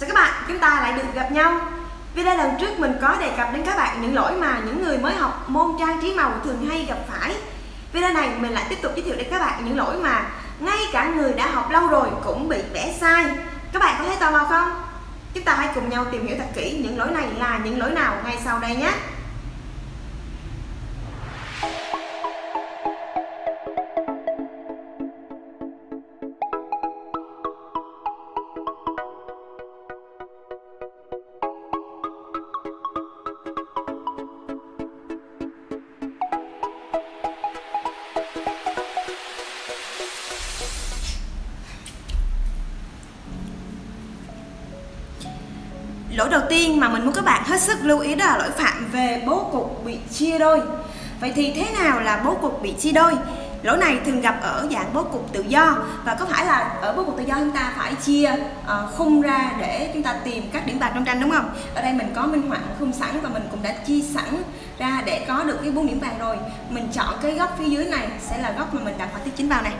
Chào các bạn, chúng ta lại được gặp nhau? Video lần trước mình có đề cập đến các bạn những lỗi mà những người mới học môn trang trí màu thường hay gặp phải. Video này mình lại tiếp tục giới thiệu đến các bạn những lỗi mà ngay cả người đã học lâu rồi cũng bị vẽ sai. Các bạn có thấy tò mò không? Chúng ta hãy cùng nhau tìm hiểu thật kỹ những lỗi này là những lỗi nào ngay sau đây nhé. Lỗi đầu tiên mà mình muốn các bạn hết sức lưu ý đó là lỗi phạm về bố cục bị chia đôi. Vậy thì thế nào là bố cục bị chia đôi? Lỗi này thường gặp ở dạng bố cục tự do Và có phải là ở bố cục tự do chúng ta phải chia uh, khung ra để chúng ta tìm các điểm bạc trong tranh đúng không? Ở đây mình có minh họa khung sẵn và mình cũng đã chia sẵn ra để có được cái bốn điểm vàng rồi. Mình chọn cái góc phía dưới này sẽ là góc mà mình đặt họa tiết chính vào này.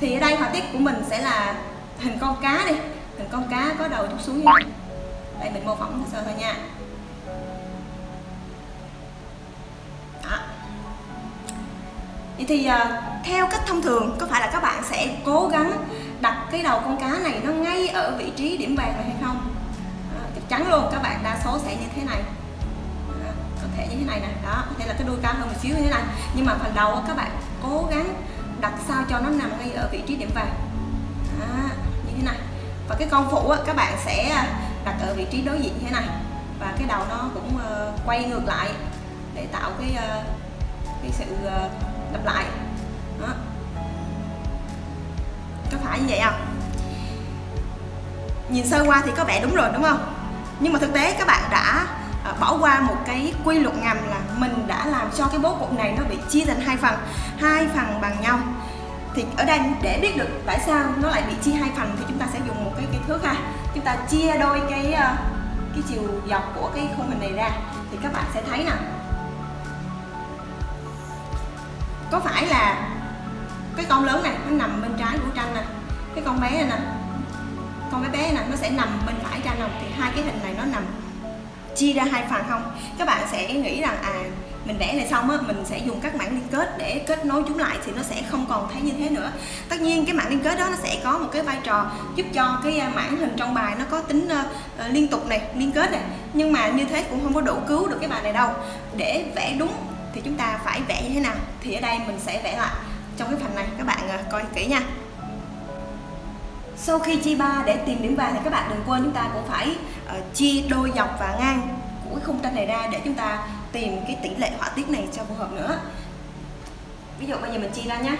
Thì ở đây họa tiết của mình sẽ là hình con cá đi. Hình con cá có đầu chút xuống như này đây mình mô phỏng sơ thôi nha. Đó. Vậy thì uh, theo cách thông thường có phải là các bạn sẽ cố gắng đặt cái đầu con cá này nó ngay ở vị trí điểm vàng này hay không? Đó, chắc chắn luôn các bạn đa số sẽ như thế này. Đó, có thể như thế này nè. Đó có thể là cái đuôi cao hơn một xíu như thế này. Nhưng mà phần đầu các bạn cố gắng đặt sao cho nó nằm ngay ở vị trí điểm vàng. À, như thế này. Và cái con phụ các bạn sẽ đặt ở vị trí đối diện như thế này. Và cái đầu nó cũng ờ, quay ngược lại để tạo cái ờ, cái sự ờ, lặp lại. Đó. có phải như vậy không? Nhìn sơ qua thì có vẻ đúng rồi, đúng không? Nhưng mà thực tế các bạn đã bỏ qua một cái quy luật ngầm là mình đã làm cho cái bố cục này nó bị chia thành hai phần hai phần bằng nhau thì ở đây để biết được tại sao nó lại bị chia hai phần thì chúng ta sẽ dùng một cái cái thước ha. Chúng ta chia đôi cái ờ, cái chiều dọc của cái khung hình này ra. Thì các bạn sẽ thấy nè. Có phải là cái con lớn này nó nằm bên trái của tranh nè? Cái con bé này nè. Con bé bé nè nó sẽ nằm bên phải tranh không? Thì hai cái hình này nó nằm chia ra hai phần không? Các bạn sẽ nghĩ rằng à mình vẽ này xong á mình sẽ dùng các mảng liên kết để kết nối chúng lại thì nó sẽ không còn thấy như thế nữa. Tất nhiên cái mảng liên kết đó nó sẽ có một cái vai trò giúp cho cái à, mảng hình trong bài nó có tính uh, liên tục này liên kết này. Nhưng mà như thế cũng không có đủ cứu được cái bài này đâu. Để vẽ đúng thì chúng ta phải vẽ như thế nào thì ở đây mình sẽ vẽ lại trong cái phần này. Các bạn uh, coi kỹ nha sau khi chia ba để tìm điểm vàng thì các bạn đừng quên chúng ta cũng phải ờ, uh, chia đôi dọc và ngang của cái khung tranh này ra để chúng ta tìm cái tỷ lệ họa tiết này cho phù hợp nữa. Ví dụ bây giờ mình chia ra nhé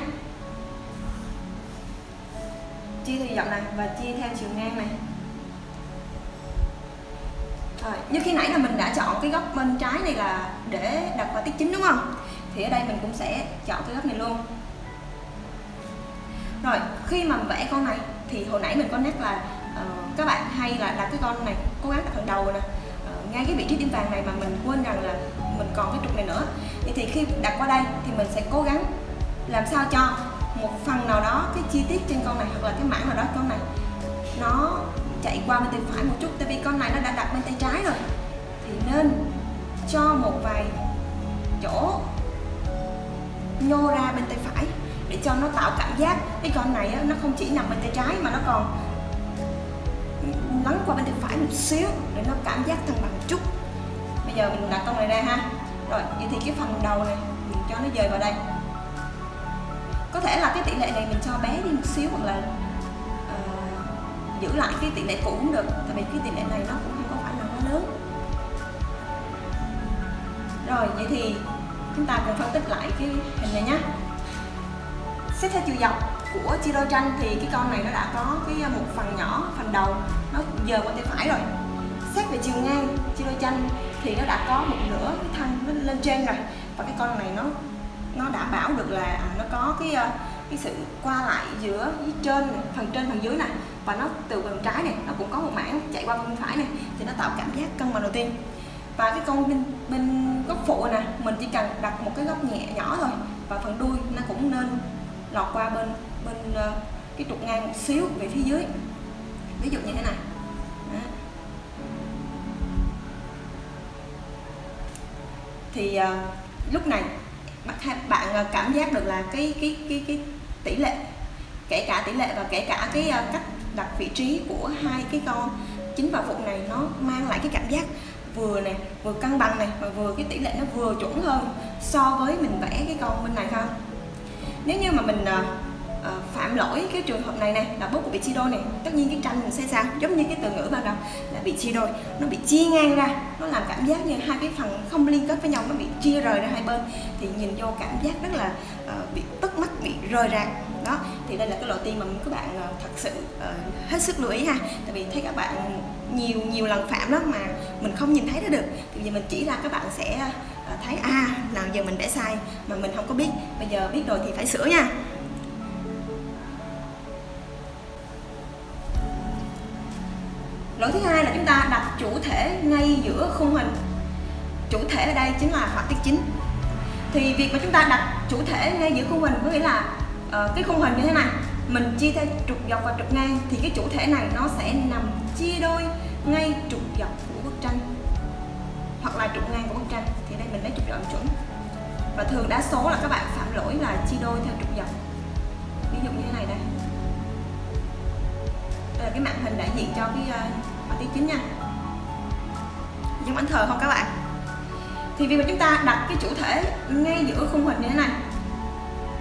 chia theo dọc này và chia theo chiều ngang này. Rồi, như khi nãy là mình đã chọn cái góc bên trái này là để đặt họa tiết chính đúng không? Thì ở đây mình cũng sẽ chọn cái góc này luôn. Rồi khi mà vẽ con này thì hồi nãy mình có nhắc là uh, các bạn hay là đặt cái con này cố gắng đặt phần đầu nè. Ờ, ngay cái vị trí điểm vàng này mà mình quên rằng là mình còn cái trục này nữa. Thì, thì khi đặt qua đây thì mình sẽ cố gắng làm sao cho một phần nào đó cái chi tiết trên con này hoặc là cái mảng nào đó con này nó chạy qua bên tay phải một chút. Tại vì con này nó đã đặt bên tay trái rồi. Thì nên cho một vài chỗ nhô ra bên tay phải để cho nó tạo cảm giác. Cái con này nó không chỉ nằm bên tay trái mà nó còn lắng qua bên tay phải một xíu để nó cảm giác thăng bằng chút. Bây giờ mình đặt con này ra ha. Rồi vậy thì cái phần đầu này mình cho nó dời vào đây. Có thể là cái tỷ lệ này mình cho bé đi một xíu hoặc là uh, giữ lại cái tỷ lệ cũ cũng được. Tại vì cái tỷ lệ này nó cũng không có phải là quá lớn. Rồi vậy thì chúng ta cùng phân tích lại cái hình này nhé xét theo chiều dọc của chia đôi tranh thì cái con này nó đã có cái à, một phần nhỏ phần đầu. Nó dời qua tay phải rồi. Xét về chiều ngang chia đôi tranh thì nó đã có một nửa cái thân nó lên trên rồi. Và cái con này nó nó đảm bảo được là à, nó có cái à, cái sự qua lại giữa phía trên này, phần trên phần dưới này. Và nó từ bên trái này nó cũng có một mảng chạy qua bên phải này thì nó tạo cảm giác cân bằng đầu tiên. Và cái con bên bên góc phụ nè mình chỉ cần đặt một cái góc nhẹ nhỏ thôi và phần đuôi nó cũng nên lọt qua bên bên ờ, cái trục ngang một xíu về phía dưới. Ví dụ như thế này. Thì ờ, lúc này bạn ờ, cảm giác được là cái cái cái cái tỷ lệ, kể cả tỷ lệ và kể cả cái cách đặt vị trí của hai cái con, chính vào vụn này nó mang lại cái cảm giác vừa này vừa cân bằng này mà vừa cái tỷ lệ nó vừa chuẩn hơn so với mình vẽ cái con bên này không? Nếu như mà mình uh, phạm lỗi cái trường hợp này này là bút của bị chia đôi này tất nhiên cái tranh mình sẽ sao giống như cái từ ngữ ban đầu là bị chia đôi. Nó bị chia ngang ra nó làm cảm giác như hai cái phần không liên kết với nhau nó bị chia rời ra hai bên thì nhìn vô cảm giác rất là uh, bị tức mắt bị rời rạc. Đó thì đây là cái loại tiên mà các bạn uh, thật sự uh, hết sức lưu ý ha. Tại vì thấy các bạn nhiều nhiều lần phạm lắm mà mình không nhìn thấy nó được. Thì giờ mình chỉ ra các bạn sẽ thấy à nào giờ mình vẽ sai mà mình không có biết. Bây giờ biết rồi thì phải sửa nha. Lỗi thứ hai là chúng ta đặt chủ thể ngay giữa khung hình. Chủ thể ở đây chính là họa tiết chính. Thì việc mà chúng ta đặt chủ thể ngay giữa khung hình có nghĩa là uh, cái khung hình như thế này mình chia theo trục dọc và trục ngang thì cái chủ thể này nó sẽ nằm chia đôi ngay trục dọc của bức tranh hoặc trục ngang của bức tranh. Thì đây mình lấy trục dọc chuẩn. Và thường đa số là các bạn phạm lỗi là chia đôi theo trục dọc ví dụ như thế này đây. Đây là cái màn hình đại diện cho cái uh, tiết chính nha. Giống ảnh thờ không các bạn? Thì việc mà chúng ta đặt cái chủ thể ngay giữa khung hình như thế này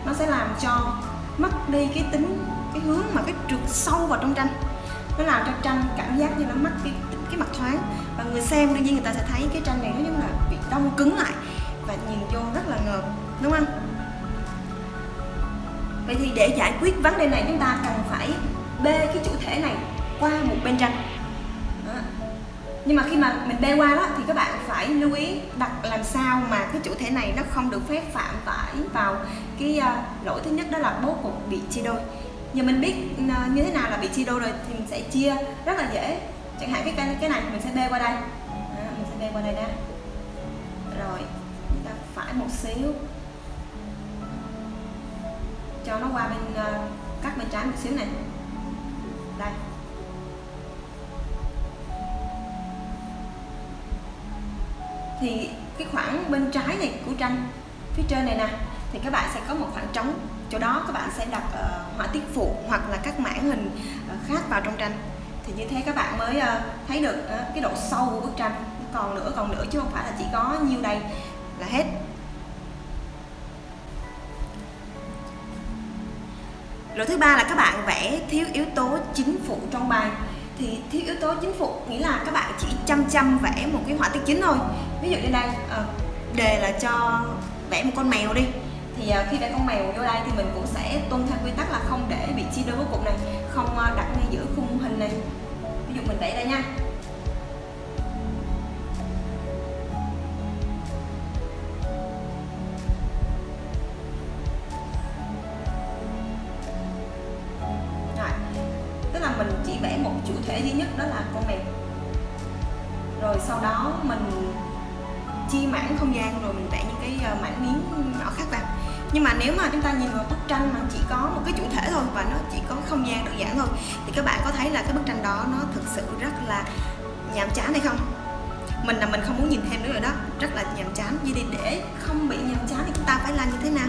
nó sẽ làm cho mất đi cái tính cái hướng mà cái trượt sâu vào trong tranh. Nó làm cho tranh cảm giác như nó mất cái cái mặt thoáng. Và người xem đương nhiên người ta sẽ thấy cái tranh này nó giống là bị đông cứng lại và nhìn vô rất là ngợp đúng không? Vậy thì để giải quyết vấn đề này chúng ta cần phải bê cái chủ thể này qua một bên tranh. Đó. nhưng mà khi mà mình bê qua đó thì các bạn phải lưu ý đặt làm sao mà cái chủ thể này nó không được phép phạm phải vào cái uh, lỗi thứ nhất đó là bố cục bị chia đôi. Giờ mình biết uh, như thế nào là bị chia đôi rồi thì mình sẽ chia rất là dễ chẳng hạn cái cái, cái này mình sẽ bê qua đây. Đó, mình sẽ bê qua đây đã, rồi chúng ta phải một xíu. Cho nó qua bên uh, cắt bên trái một xíu này. Đây. Thì cái khoảng bên trái này của tranh phía trên này nè thì các bạn sẽ có một khoảng trống. Chỗ đó các bạn sẽ đặt uh, họa tiết phụ hoặc là các mảng hình uh, khác vào trong tranh thì như thế các bạn mới uh, thấy được uh, cái độ sâu của bức tranh. Còn nữa còn nữa chứ không phải là chỉ có nhiêu đây là hết. Lỗi thứ ba là các bạn vẽ thiếu yếu tố chính phụ trong bài. Thì thiếu yếu tố chính phụ nghĩa là các bạn chỉ chăm chăm vẽ một cái họa tiết chính thôi. Ví dụ như đây ờ, đề là cho vẽ một con mèo đi. Thì khi vẽ con mèo vô đây thì mình cũng sẽ tuân theo quy tắc là không để bị chia đôi với cục này không đặt ngay giữa khung hình này mình đẩy ra mình rồi, tức là mình chỉ vẽ một chủ thể duy nhất đó là con mèo. Rồi sau đó mình chia mảng không gian, rồi mình vẽ những cái ờ, mảng miếng nhỏ khác vào nhưng mà nếu mà chúng ta nhìn vào bức tranh mà chỉ có một cái chủ thể thôi và nó chỉ có không gian đơn giản thôi, thì các bạn có thấy là cái bức tranh đó nó thực sự rất là nhàm chán hay không? Mình là mình không muốn nhìn thêm nữa rồi đó. Rất là nhàm chán. Vậy thì để không bị nhàm chán thì chúng ta phải làm như thế nào?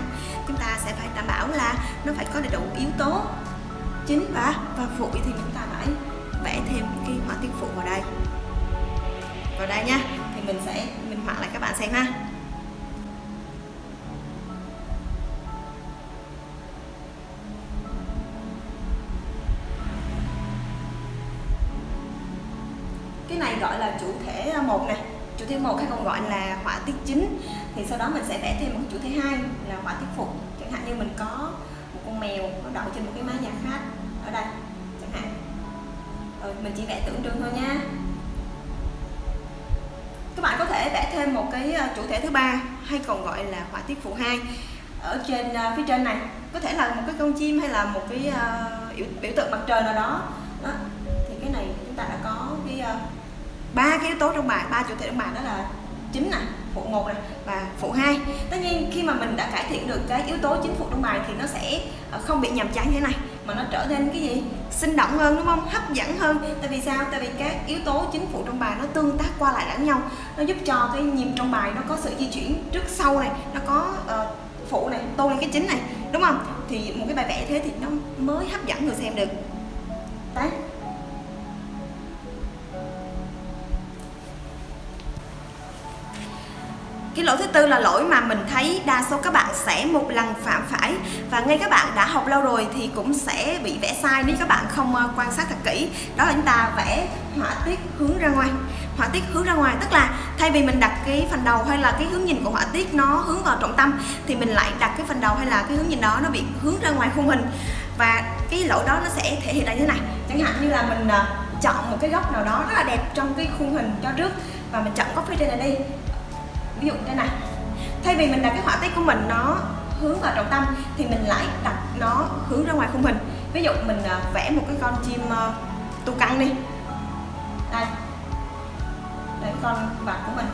Chúng ta sẽ phải đảm bảo là nó phải có đầy đủ yếu tố chính và và phụ thì chúng ta phải vẽ thêm cái họa tiết phụ vào đây. Vào đây nha. Thì mình sẽ minh họa lại các bạn xem ha. Cái này gọi là chủ thể một nè. Chủ thể một hay còn gọi là họa tiết chính. Thì sau đó mình sẽ vẽ thêm một chủ thể hai là họa tiết phụ chẳng hạn như mình có một con mèo nó đậu trên một cái mái nhà khác ở đây chẳng hạn. Rồi mình chỉ vẽ tượng trưng thôi nha. Các bạn có thể vẽ thêm một cái ờ, chủ thể thứ ba hay còn gọi là họa tiết phụ hai ở trên ờ, phía trên này. Có thể là một cái con chim hay là một cái uh, biểu, biểu tượng mặt trời nào đó. Đó thì cái này chúng ta đã có cái ba cái yếu tố trong bài ba chủ thể trong bài đó là chính nè phụ một này và phụ hai. Tất nhiên khi mà mình đã cải thiện được cái yếu tố chính phụ trong bài thì nó sẽ ờ, không bị nhầm chán như thế này mà nó trở nên cái gì? Sinh động hơn đúng không? Hấp dẫn hơn. Tại vì sao? Tại vì các yếu tố chính phụ trong bài nó tương tác qua lại lẫn nhau. Nó giúp cho cái nhịp trong bài nó có sự di chuyển trước sau này nó có uh, phụ này tô lên cái chính này đúng không? Thì một cái bài vẽ thế thì nó mới hấp dẫn người xem được. Đấy. Cái lỗi thứ tư là lỗi mà mình thấy đa số các bạn sẽ một lần phạm phải. Và ngay các bạn đã học lâu rồi thì cũng sẽ bị vẽ sai nếu các bạn không ờ, quan sát thật kỹ. Đó là chúng ta vẽ họa tiết hướng ra ngoài. Họa tiết hướng ra ngoài tức là thay vì mình đặt cái phần đầu hay là cái hướng nhìn của họa tiết nó hướng vào trọng tâm thì mình lại đặt cái phần đầu hay là cái hướng nhìn đó nó bị hướng ra ngoài khung hình. Và cái lỗi đó nó sẽ thể hiện ra như thế này. Chẳng hạn như là mình ờ, chọn một cái góc nào đó rất là đẹp trong cái khung hình cho trước và mình chọn copy trên này đi ví dụ thế này, thay vì mình đặt cái họa tiết của mình nó hướng vào trọng tâm, thì mình lại đặt nó hướng ra ngoài khung hình. Ví dụ mình à, vẽ một cái con chim à, tu căng đi. Đây. Đây, con vạc của mình.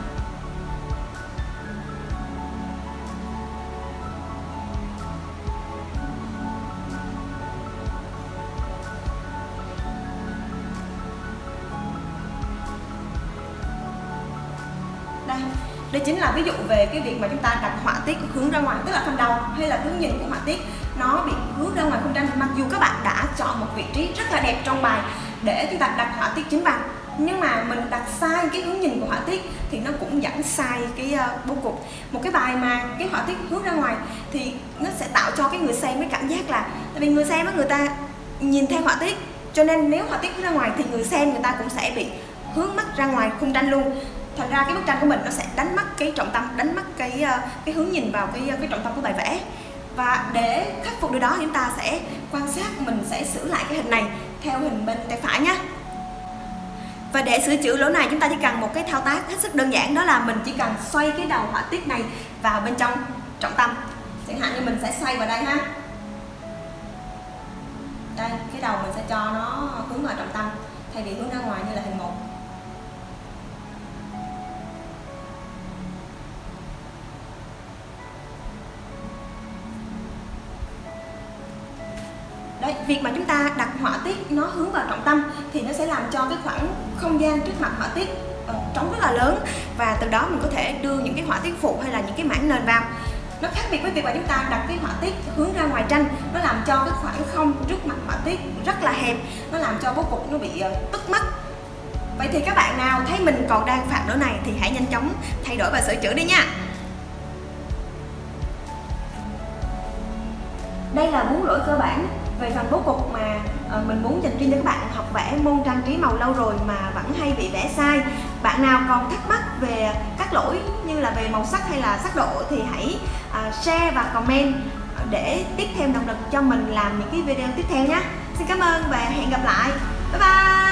Đây chính là ví dụ về cái việc mà chúng ta đặt họa tiết hướng ra ngoài tức là phần đầu hay là hướng nhìn của họa tiết nó bị hướng ra ngoài không tranh mặc dù các bạn đã chọn một vị trí rất là đẹp trong bài để chúng ta đặt họa tiết chính bằng nhưng mà mình đặt sai cái hướng nhìn của họa tiết thì nó cũng dẫn sai cái uh, bố cục. Một cái bài mà cái họa tiết hướng ra ngoài thì nó sẽ tạo cho cái người xem cái cảm giác là tại vì người xem á người ta nhìn theo họa tiết cho nên nếu họa tiết hướng ra ngoài thì người xem người ta cũng sẽ bị hướng mắt ra ngoài khung tranh luôn thành ra cái bức tranh của mình nó sẽ đánh mất cái trọng tâm, đánh mất cái ờ, cái hướng nhìn vào cái cái trọng tâm của bài vẽ. Và để khắc phục điều đó chúng ta sẽ quan sát, mình sẽ sửa lại cái hình này theo hình bên tay phải nhé và để sửa chữa lỗ này, chúng ta chỉ cần một cái thao tác hết sức đơn giản, đó là mình chỉ cần xoay cái đầu họa tiết này vào bên trong trọng tâm. Chẳng hạn như mình sẽ xoay vào đây ha. Đây, cái đầu mình sẽ cho nó hướng vào trọng tâm, thay vì hướng ra ngoài như là hình một. Việc mà chúng ta đặt họa tiết nó hướng vào trọng tâm thì nó sẽ làm cho cái khoảng không gian trước mặt họa tiết ờ, trống rất là lớn. Và từ đó mình có thể đưa những cái họa tiết phụ hay là những cái mảng nền vào. Nó khác biệt với việc mà chúng ta đặt cái họa tiết hướng ra ngoài tranh. Nó làm cho cái khoảng không trước mặt họa tiết rất là hẹp. Nó làm cho bố cục nó bị ờ, tức mất. Vậy thì các bạn nào thấy mình còn đang phạm lỗi này thì hãy nhanh chóng thay đổi và sửa chữa đi nha. Đây là bốn lỗi cơ bản về phần bố cục mà uh, mình muốn dành riêng cho các bạn học vẽ môn trang trí màu lâu rồi mà vẫn hay bị vẽ sai. Bạn nào còn thắc mắc về các lỗi như là về màu sắc hay là sắc độ thì hãy uh, share và comment ờ, để tiếp thêm động lực cho mình làm những cái video tiếp theo nhé. Xin cảm ơn và hẹn gặp lại. Bye bye!